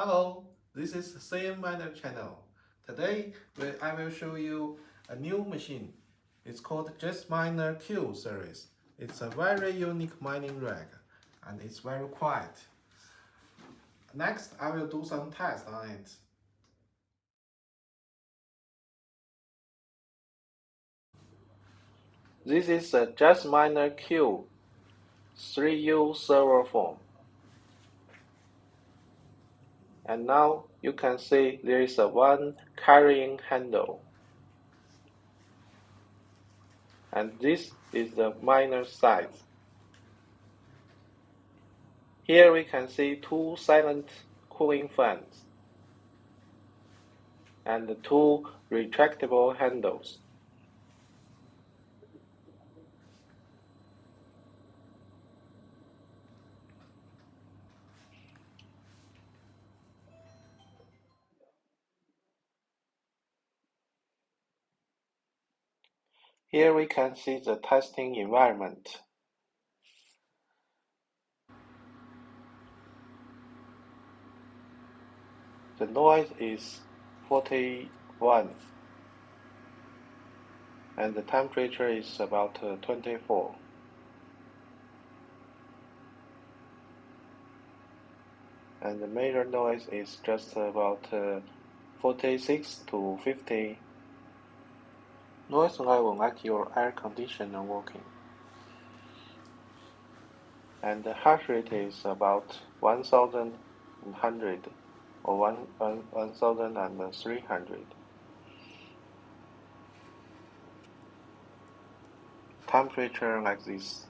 Hello, this is CM Miner channel. Today I will show you a new machine. It's called Jasminer Q series. It's a very unique mining rig and it's very quiet. Next, I will do some tests on it. This is a Jasminer Q 3U server form. And now you can see there is a one carrying handle. And this is the miner size. Here we can see two silent cooling fans and two retractable handles Here we can see the testing environment. The noise is 41 and the temperature is about uh, 24. And the major noise is just about uh, 46 to 50 Noise level like your air conditioner working. And the hash rate is about 1100 or 1, 1, 1300. Temperature like this.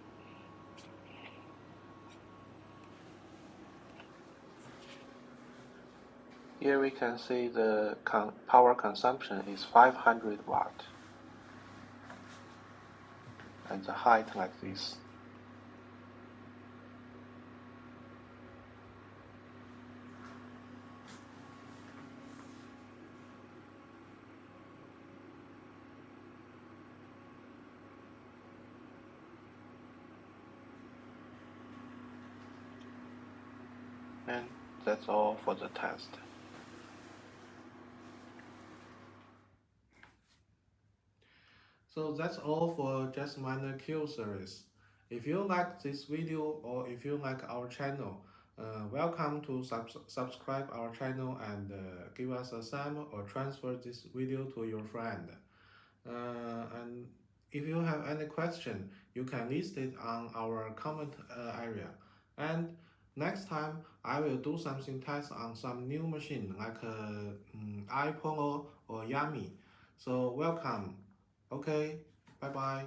Here we can see the con power consumption is 500 watt and the height like this. And that's all for the test. So that's all for Jasminer Q series. If you like this video or if you like our channel, uh, welcome to sub subscribe our channel and uh, give us a thumb or transfer this video to your friend. Uh, and if you have any question, you can list it on our comment uh, area. And next time, I will do something test on some new machine like uh, um, iPhone or Yummy. So welcome. Okay, bye-bye.